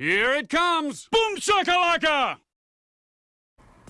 Here it comes! Boom shakalaka!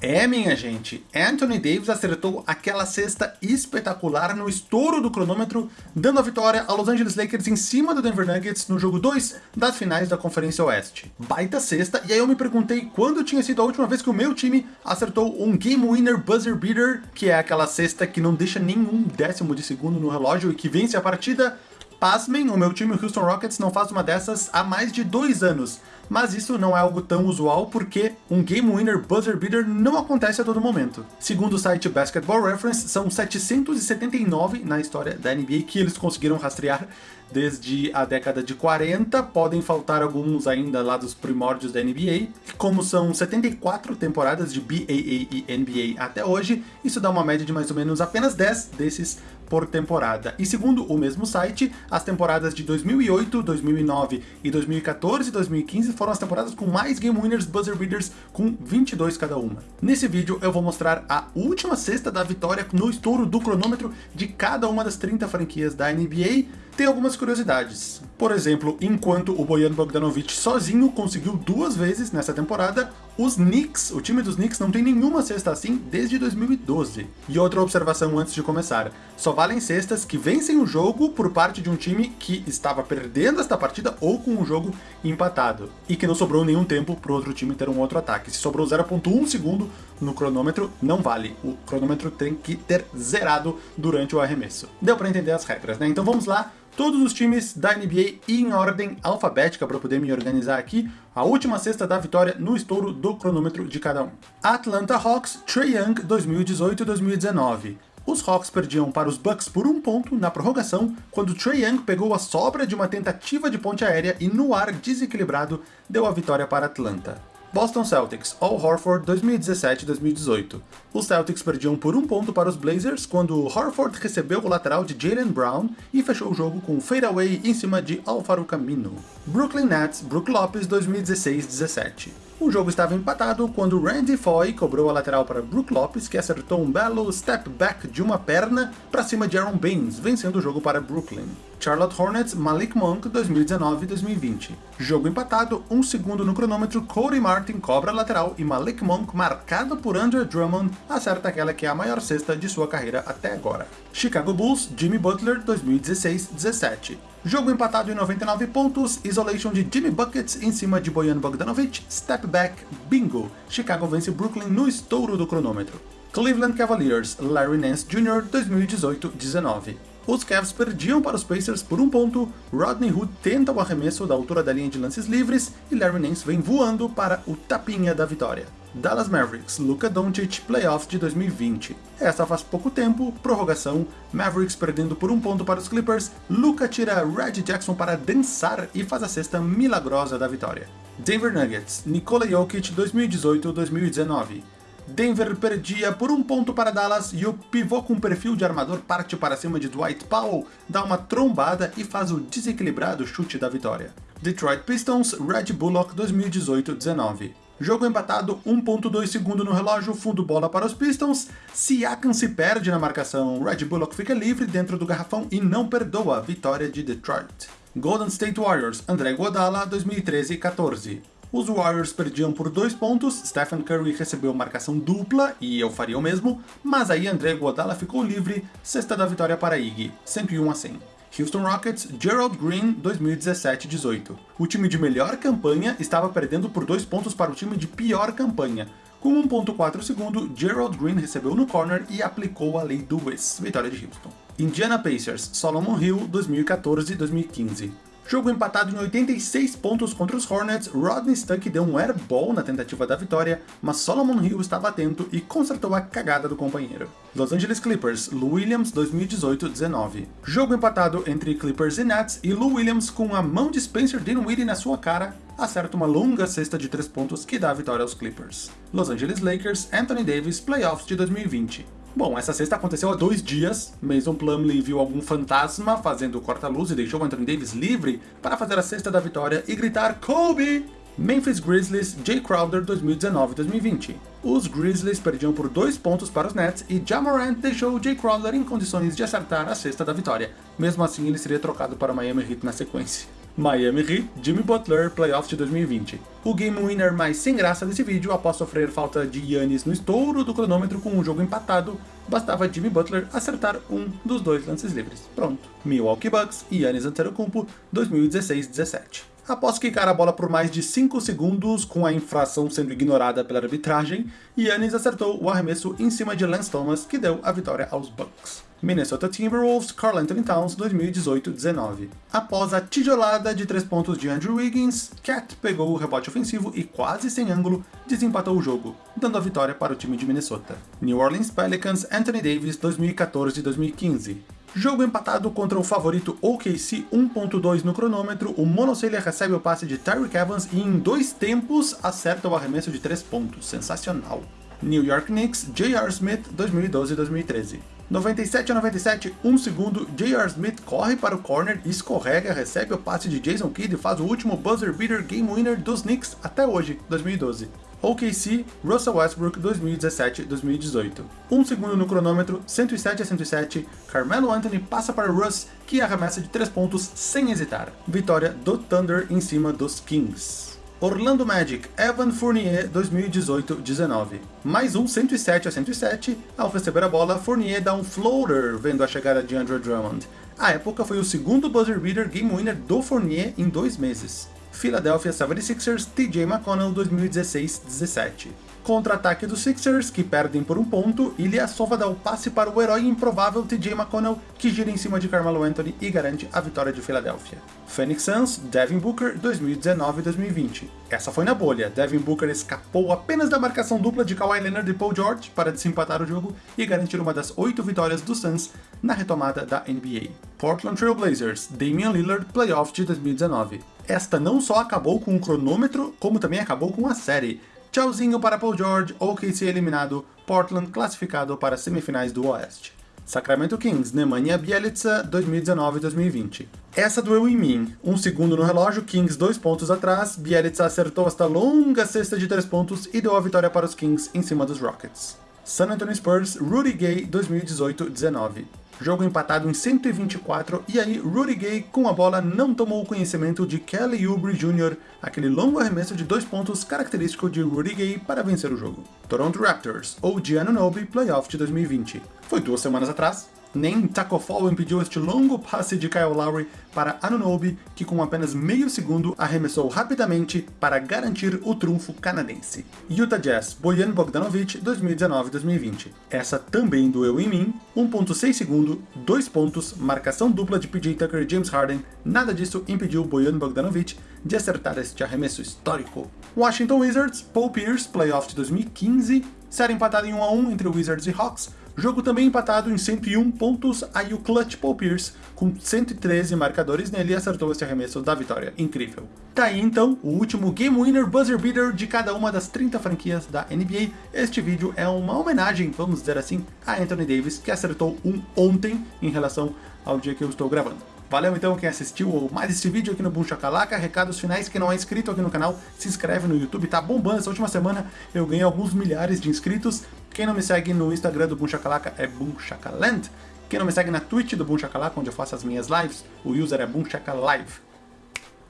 É, minha gente, Anthony Davis acertou aquela cesta espetacular no estouro do cronômetro, dando a vitória ao Los Angeles Lakers em cima do Denver Nuggets no jogo 2 das finais da Conferência Oeste. Baita cesta, e aí eu me perguntei quando tinha sido a última vez que o meu time acertou um Game Winner Buzzer Beater, que é aquela cesta que não deixa nenhum décimo de segundo no relógio e que vence a partida. Pasmem, o meu time, o Houston Rockets, não faz uma dessas há mais de dois anos mas isso não é algo tão usual porque um Game Winner Buzzer Beater não acontece a todo momento. Segundo o site Basketball Reference, são 779 na história da NBA que eles conseguiram rastrear desde a década de 40, podem faltar alguns ainda lá dos primórdios da NBA, como são 74 temporadas de BAA e NBA até hoje, isso dá uma média de mais ou menos apenas 10 desses por temporada. E segundo o mesmo site, as temporadas de 2008, 2009 e 2014 e 2015 foram as temporadas com mais Game Winners Buzzer Beaters, com 22 cada uma. Nesse vídeo eu vou mostrar a última cesta da vitória no estouro do cronômetro de cada uma das 30 franquias da NBA, tem algumas curiosidades. Por exemplo, enquanto o Bojan Bogdanovic sozinho conseguiu duas vezes nessa temporada, os Knicks, o time dos Knicks não tem nenhuma cesta assim desde 2012. E outra observação antes de começar, só valem cestas que vencem o jogo por parte de um time que estava perdendo esta partida ou com o jogo empatado, e que não sobrou nenhum tempo para o outro time ter um outro ataque. Se sobrou 0.1 segundo no cronômetro, não vale. O cronômetro tem que ter zerado durante o arremesso. Deu para entender as regras, né? Então vamos lá, todos os times da NBA em ordem alfabética para poder me organizar aqui, a última cesta da vitória no estouro do cronômetro de cada um. Atlanta Hawks, Trae Young 2018-2019. Os Hawks perdiam para os Bucks por um ponto na prorrogação, quando Trae Young pegou a sobra de uma tentativa de ponte aérea e no ar desequilibrado deu a vitória para Atlanta. Boston Celtics, Al Horford 2017-2018. Os Celtics perdiam por um ponto para os Blazers quando Horford recebeu o lateral de Jalen Brown e fechou o jogo com um fadeaway em cima de Alfaro Camino. Brooklyn Nets, Brook Lopes 2016-17. O jogo estava empatado quando Randy Foy cobrou a lateral para Brook Lopes, que acertou um belo step back de uma perna para cima de Aaron Baines, vencendo o jogo para Brooklyn. Charlotte Hornets, Malik Monk 2019-2020. Jogo empatado, um segundo no cronômetro, Cody Martin cobra lateral e Malik Monk, marcado por Andrew Drummond, acerta aquela que é a maior cesta de sua carreira até agora. Chicago Bulls, Jimmy Butler 2016-17. Jogo empatado em 99 pontos, isolation de Jimmy Buckets em cima de Bojan Bogdanovic, step back, bingo! Chicago vence Brooklyn no estouro do cronômetro. Cleveland Cavaliers, Larry Nance Jr. 2018-19. Os Cavs perdiam para os Pacers por um ponto, Rodney Hood tenta o arremesso da altura da linha de lances livres e Larry Nance vem voando para o tapinha da vitória. Dallas Mavericks, Luka Doncic, Playoffs de 2020. Essa faz pouco tempo, prorrogação, Mavericks perdendo por um ponto para os Clippers, Luka tira Red Jackson para dançar e faz a cesta milagrosa da vitória. Denver Nuggets, Nikola Jokic 2018-2019. Denver perdia por um ponto para Dallas e o pivô com perfil de armador parte para cima de Dwight Powell, dá uma trombada e faz o desequilibrado chute da vitória. Detroit Pistons, Red Bullock 2018-19. Jogo empatado, 1.2 segundo no relógio, fundo bola para os Pistons, Siakam se perde na marcação, Red Bullock fica livre dentro do garrafão e não perdoa a vitória de Detroit. Golden State Warriors, André Guadala, 2013-14. Os Warriors perdiam por dois pontos, Stephen Curry recebeu marcação dupla, e eu faria o mesmo, mas aí André Guadala ficou livre, sexta da vitória para Iggy, 101 a 100. Houston Rockets, Gerald Green 2017-18. O time de melhor campanha estava perdendo por 2 pontos para o time de pior campanha. Com 1.4 segundo, Gerald Green recebeu no corner e aplicou a lei do Wiz, vitória de Houston. Indiana Pacers, Solomon Hill 2014-2015. Jogo empatado em 86 pontos contra os Hornets, Rodney Stuck deu um airball na tentativa da vitória, mas Solomon Hill estava atento e consertou a cagada do companheiro. Los Angeles Clippers, Lou Williams 2018-19. Jogo empatado entre Clippers e Nets, e Lou Williams com a mão de Spencer Dinwiddie na sua cara, acerta uma longa cesta de 3 pontos que dá a vitória aos Clippers. Los Angeles Lakers, Anthony Davis, Playoffs de 2020. Bom, essa sexta aconteceu há dois dias. Mason Plumlee viu algum fantasma fazendo corta-luz e deixou Anthony Davis livre para fazer a cesta da vitória e gritar Kobe! Memphis Grizzlies, Jay Crowder 2019-2020. Os Grizzlies perdiam por dois pontos para os Nets e Jamorant deixou Jay Crowder em condições de acertar a cesta da vitória. Mesmo assim, ele seria trocado para Miami Heat na sequência. Miami Heat, Jimmy Butler, Playoffs de 2020. O game winner mais sem graça desse vídeo, após sofrer falta de Yannis no estouro do cronômetro com um jogo empatado, bastava Jimmy Butler acertar um dos dois lances livres. Pronto. Milwaukee Bucks e Yannis Antetokounmpo, 2016-17. Após quicar a bola por mais de 5 segundos, com a infração sendo ignorada pela arbitragem, Yannis acertou o arremesso em cima de Lance Thomas, que deu a vitória aos Bucks. Minnesota Timberwolves, Karl Anthony Towns, 2018-19. Após a tijolada de 3 pontos de Andrew Wiggins, Cat pegou o rebote ofensivo e quase sem ângulo, desempatou o jogo, dando a vitória para o time de Minnesota. New Orleans Pelicans, Anthony Davis, 2014-2015. Jogo empatado contra o favorito OKC 1.2 no cronômetro, o Monocelha recebe o passe de Tyreek Evans e em dois tempos acerta o arremesso de 3 pontos. Sensacional. New York Knicks, J.R. Smith, 2012-2013. 97 a 97, 1 segundo, J.R. Smith corre para o corner, escorrega, recebe o passe de Jason Kidd e faz o último buzzer beater game winner dos Knicks até hoje, 2012. OKC, Russell Westbrook 2017-2018. 1 segundo no cronômetro, 107 a 107, Carmelo Anthony passa para Russ, que arremessa de 3 pontos sem hesitar. Vitória do Thunder em cima dos Kings. Orlando Magic, Evan Fournier 2018-19. Mais um 107 a 107, ao receber a bola, Fournier dá um floater vendo a chegada de Andrew Drummond. A época foi o segundo buzzer beater game winner do Fournier em dois meses. Philadelphia 76ers, TJ McConnell 2016-17. Contra-ataque dos Sixers, que perdem por um ponto, Ilyasova dá o passe para o herói improvável TJ McConnell, que gira em cima de Carmelo Anthony e garante a vitória de Philadelphia. Phoenix Suns, Devin Booker 2019-2020. Essa foi na bolha, Devin Booker escapou apenas da marcação dupla de Kawhi Leonard e Paul George para desempatar o jogo e garantir uma das oito vitórias do Suns na retomada da NBA. Portland Trail Blazers, Damian Lillard, Playoff de 2019. Esta não só acabou com o cronômetro, como também acabou com a série. Tchauzinho para Paul George, OKC eliminado, Portland classificado para as semifinais do Oeste. Sacramento Kings, Nemanja Bielica, 2019-2020. Essa doeu em mim. Um segundo no relógio, Kings dois pontos atrás, Bielica acertou esta longa cesta de três pontos e deu a vitória para os Kings em cima dos Rockets. San Antonio Spurs, Rudy Gay, 2018-19. Jogo empatado em 124, e aí Rudy Gay com a bola não tomou conhecimento de Kelly Oubre Jr., aquele longo arremesso de dois pontos característico de Rudy Gay para vencer o jogo. Toronto Raptors, ou Giannunobi Playoff de 2020. Foi duas semanas atrás, nem Taco Fall impediu este longo passe de Kyle Lowry para Anunobi, que com apenas meio segundo arremessou rapidamente para garantir o trunfo canadense. Utah Jazz, Bojan Bogdanovic, 2019-2020. Essa também doeu em mim, 1.6 segundo, 2 pontos, marcação dupla de PJ Tucker e James Harden, nada disso impediu Bojan Bogdanovic de acertar este arremesso histórico. Washington Wizards, Paul Pierce, Playoff de 2015, série empatada em 1 a 1 entre Wizards e Hawks, Jogo também empatado em 101 pontos, aí o Clutch Paul Pierce, com 113 marcadores nele, acertou esse arremesso da vitória. Incrível. Tá aí então o último Game Winner Buzzer Beater de cada uma das 30 franquias da NBA. Este vídeo é uma homenagem, vamos dizer assim, a Anthony Davis, que acertou um ontem em relação ao dia que eu estou gravando. Valeu então quem assistiu mais esse vídeo aqui no Boom Shakalaka. Recados finais, quem não é inscrito aqui no canal, se inscreve no YouTube, tá bombando. Essa última semana eu ganhei alguns milhares de inscritos. Quem não me segue no Instagram do Boom Shakalaka é Boom Shakaland. Quem não me segue na Twitch do Boom Shakalaka, onde eu faço as minhas lives, o user é Boom Shakalive.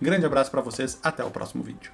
Grande abraço pra vocês, até o próximo vídeo.